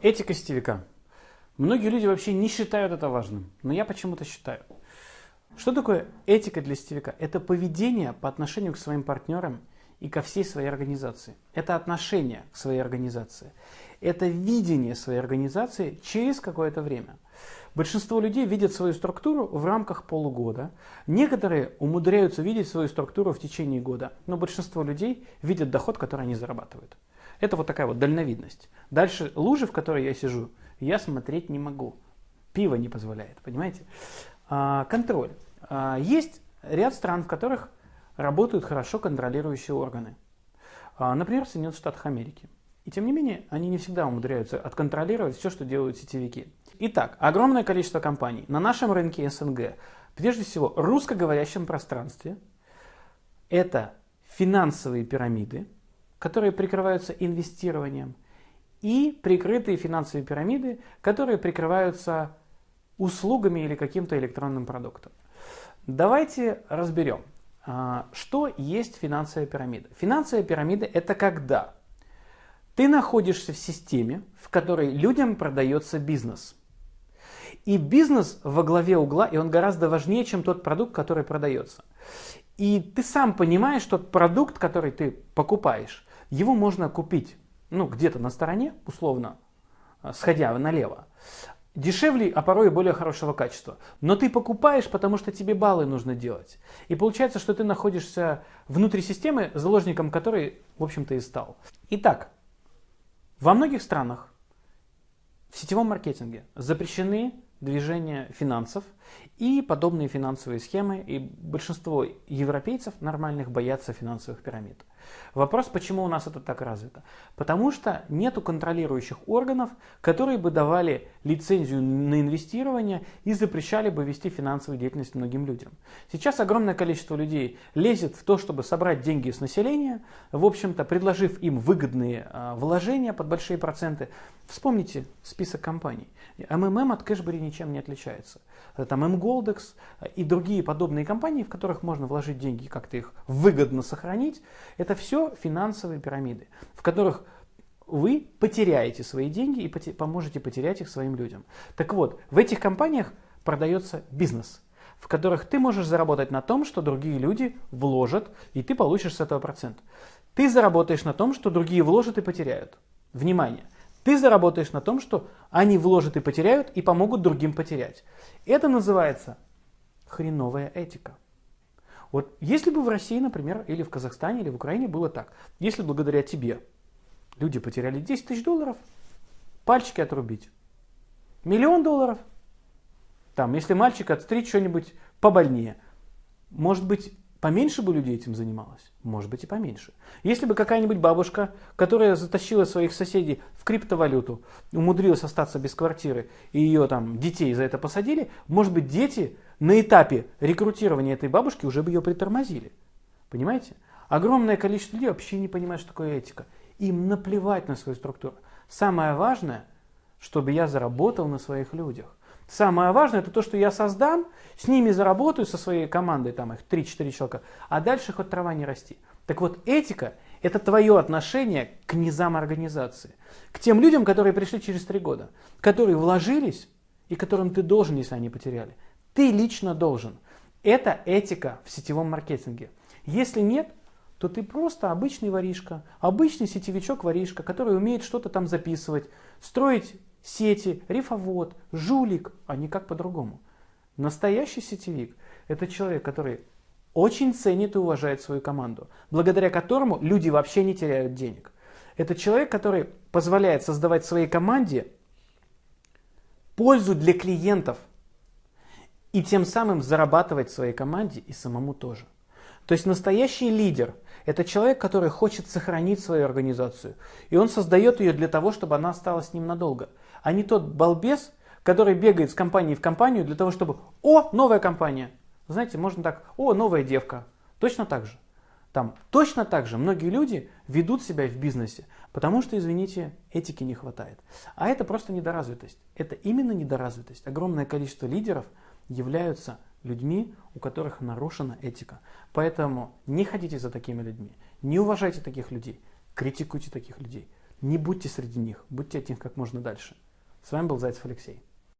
Этика сетевика. Многие люди вообще не считают это важным, но я почему-то считаю. Что такое этика для сетевика? Это поведение по отношению к своим партнерам и ко всей своей организации. Это отношение к своей организации. Это видение своей организации через какое-то время. Большинство людей видят свою структуру в рамках полугода. Некоторые умудряются видеть свою структуру в течение года, но большинство людей видят доход, который они зарабатывают. Это вот такая вот дальновидность. Дальше лужи, в которой я сижу, я смотреть не могу. Пиво не позволяет, понимаете? А, контроль. А, есть ряд стран, в которых работают хорошо контролирующие органы. А, например, в Соединенных Штатах Америки. И тем не менее, они не всегда умудряются отконтролировать все, что делают сетевики. Итак, огромное количество компаний на нашем рынке СНГ, прежде всего русскоговорящем пространстве, это финансовые пирамиды, которые прикрываются инвестированием, и прикрытые финансовые пирамиды, которые прикрываются услугами или каким-то электронным продуктом. Давайте разберем, а, что есть финансовая пирамида. Финансовая пирамида – это когда ты находишься в системе, в которой людям продается бизнес. И бизнес во главе угла, и он гораздо важнее, чем тот продукт, который продается. И ты сам понимаешь, что продукт, который ты покупаешь, его можно купить ну, где-то на стороне, условно, э, сходя налево, дешевле, а порой и более хорошего качества. Но ты покупаешь, потому что тебе баллы нужно делать. И получается, что ты находишься внутри системы, заложником которой, в общем-то, и стал. Итак, во многих странах в сетевом маркетинге запрещены движения финансов и подобные финансовые схемы, и большинство европейцев нормальных боятся финансовых пирамид. Вопрос, почему у нас это так развито? Потому что нету контролирующих органов, которые бы давали лицензию на инвестирование и запрещали бы вести финансовую деятельность многим людям. Сейчас огромное количество людей лезет в то, чтобы собрать деньги с населения, в общем-то, предложив им выгодные а, вложения под большие проценты. Вспомните список компаний. МММ от Кэшбери ничем не отличается. Там МГолдекс и другие подобные компании, в которых можно вложить деньги и как-то их выгодно сохранить, это все финансовые пирамиды, в которых вы потеряете свои деньги и поможете потерять их своим людям. Так вот, в этих компаниях продается бизнес, в которых ты можешь заработать на том, что другие люди вложат, и ты получишь с этого процент. Ты заработаешь на том, что другие вложат и потеряют. Внимание! Ты заработаешь на том, что они вложат и потеряют, и помогут другим потерять. Это называется хреновая этика. Вот если бы в России, например, или в Казахстане, или в Украине было так, если благодаря тебе люди потеряли 10 тысяч долларов, пальчики отрубить, миллион долларов, там, если мальчик отстричь что-нибудь побольнее, может быть, поменьше бы людей этим занималось? Может быть и поменьше. Если бы какая-нибудь бабушка, которая затащила своих соседей в криптовалюту, умудрилась остаться без квартиры, и ее там детей за это посадили, может быть дети на этапе рекрутирования этой бабушки уже бы ее притормозили. Понимаете? Огромное количество людей вообще не понимает, что такое этика. Им наплевать на свою структуру. Самое важное, чтобы я заработал на своих людях. Самое важное это то, что я создам, с ними заработаю со своей командой, там их 3-4 человека, а дальше хоть трава не расти. Так вот, этика – это твое отношение к низам организации, к тем людям, которые пришли через 3 года, которые вложились и которым ты должен, если они потеряли. Ты лично должен. Это этика в сетевом маркетинге. Если нет, то ты просто обычный воришка, обычный сетевичок-воришка, который умеет что-то там записывать, строить сети, рифовод, жулик, а никак по-другому. Настоящий сетевик – это человек, который очень ценит и уважает свою команду, благодаря которому люди вообще не теряют денег. Это человек, который позволяет создавать своей команде пользу для клиентов, и тем самым зарабатывать своей команде и самому тоже. То есть настоящий лидер – это человек, который хочет сохранить свою организацию. И он создает ее для того, чтобы она осталась с ним надолго. А не тот балбес, который бегает с компании в компанию для того, чтобы «О, новая компания!» Знаете, можно так «О, новая девка!» Точно так же. Там точно так же многие люди ведут себя в бизнесе, потому что, извините, этики не хватает. А это просто недоразвитость. Это именно недоразвитость. Огромное количество лидеров – являются людьми, у которых нарушена этика. Поэтому не ходите за такими людьми, не уважайте таких людей, критикуйте таких людей. Не будьте среди них, будьте от них как можно дальше. С вами был Зайцев Алексей.